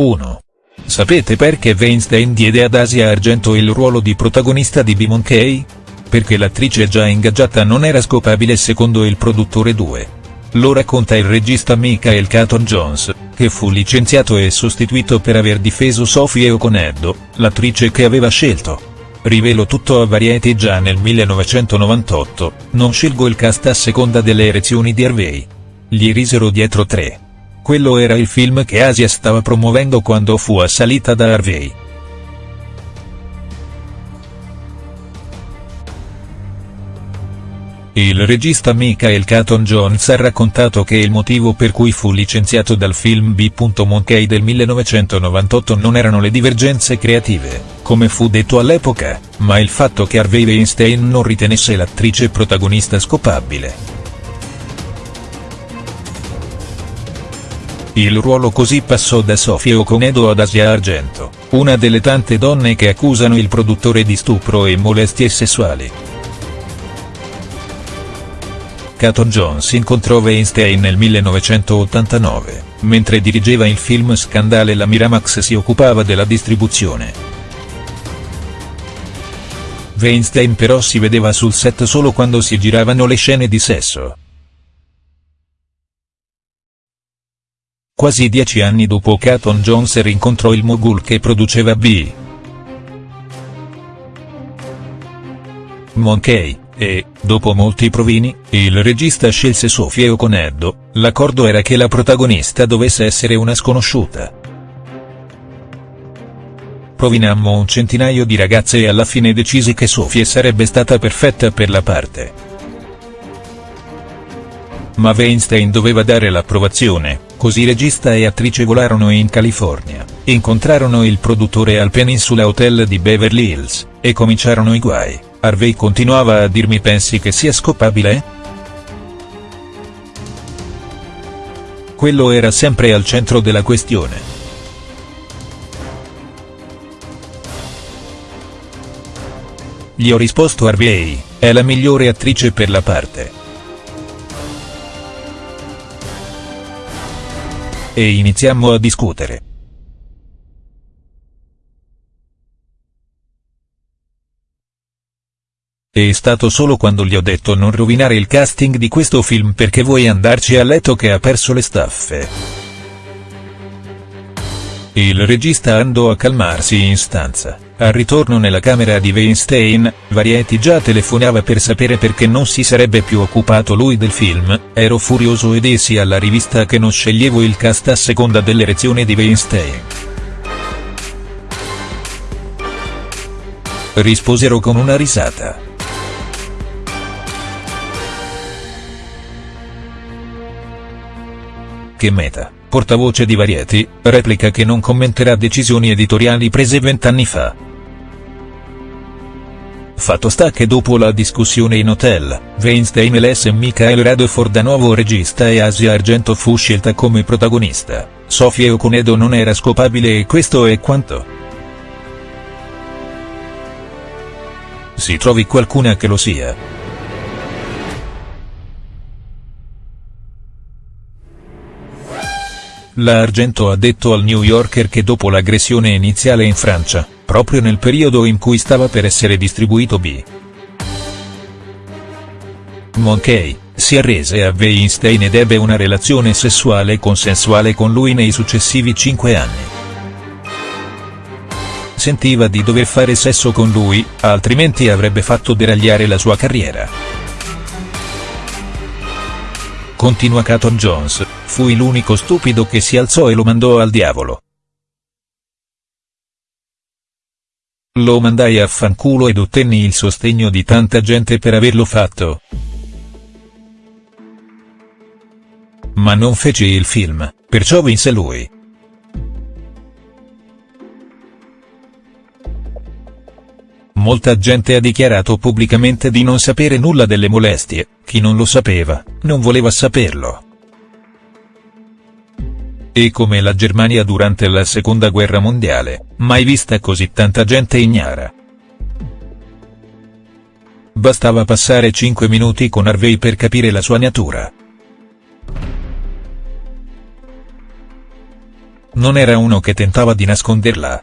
1. Sapete perché Weinstein diede ad Asia Argento il ruolo di protagonista di B-Monkey? Perché l'attrice già ingaggiata non era scopabile secondo il produttore 2. Lo racconta il regista Michael Caton Jones, che fu licenziato e sostituito per aver difeso Sophie Okonedo, l'attrice che aveva scelto. Rivelo tutto a Variety già nel 1998, non scelgo il cast a seconda delle erezioni di Harvey. Gli risero dietro tre. Quello era il film che Asia stava promuovendo quando fu assalita da Harvey. Il regista Michael Caton Jones ha raccontato che il motivo per cui fu licenziato dal film B. Monkey del 1998 non erano le divergenze creative, come fu detto all'epoca, ma il fatto che Harvey Weinstein non ritenesse l'attrice protagonista scopabile. Il ruolo così passò da Sofia Okonedo ad Asia Argento, una delle tante donne che accusano il produttore di stupro e molestie sessuali. Caton Jones incontrò Weinstein nel 1989, mentre dirigeva il film Scandale la Miramax si occupava della distribuzione. Weinstein però si vedeva sul set solo quando si giravano le scene di sesso. Quasi dieci anni dopo Caton Jones rincontrò il mogul che produceva B. Monkey e, dopo molti provini, il regista scelse Sofia Okonedo, l'accordo era che la protagonista dovesse essere una sconosciuta. Provinammo un centinaio di ragazze e alla fine decisi che Sofia sarebbe stata perfetta per la parte. Ma Weinstein doveva dare l'approvazione, così regista e attrice volarono in California, incontrarono il produttore al Peninsula Hotel di Beverly Hills, e cominciarono i guai. Harvey continuava a dirmi pensi che sia scopabile? Quello era sempre al centro della questione. Gli ho risposto Harvey, è la migliore attrice per la parte. E iniziammo a discutere. È stato solo quando gli ho detto non rovinare il casting di questo film perché vuoi andarci a letto che ha perso le staffe. Il regista andò a calmarsi in stanza. Al ritorno nella camera di Weinstein, Variety già telefonava per sapere perché non si sarebbe più occupato lui del film, ero furioso e dissi alla rivista che non sceglievo il cast a seconda dell'erezione di Weinstein. Risposero con una risata. che Meta, portavoce di Variety, replica che non commenterà decisioni editoriali prese vent'anni fa. Fatto sta che dopo la discussione in hotel, Weinstein elesse Michael Radford da nuovo regista e Asia Argento fu scelta come protagonista, Sofia Okonedo non era scopabile e questo è quanto. Si trovi qualcuna che lo sia. La Argento ha detto al New Yorker che dopo l'aggressione iniziale in Francia, proprio nel periodo in cui stava per essere distribuito B. Monkey, si arrese a Weinstein ed ebbe una relazione sessuale consensuale con lui nei successivi cinque anni. Sentiva di dover fare sesso con lui, altrimenti avrebbe fatto deragliare la sua carriera. Continua Caton Jones, fui l'unico stupido che si alzò e lo mandò al diavolo. Lo mandai a fanculo ed ottenni il sostegno di tanta gente per averlo fatto. Ma non feci il film, perciò vinse lui. Molta gente ha dichiarato pubblicamente di non sapere nulla delle molestie, chi non lo sapeva, non voleva saperlo. E come la Germania durante la seconda guerra mondiale, mai vista così tanta gente ignara. Bastava passare 5 minuti con Harvey per capire la sua natura. Non era uno che tentava di nasconderla.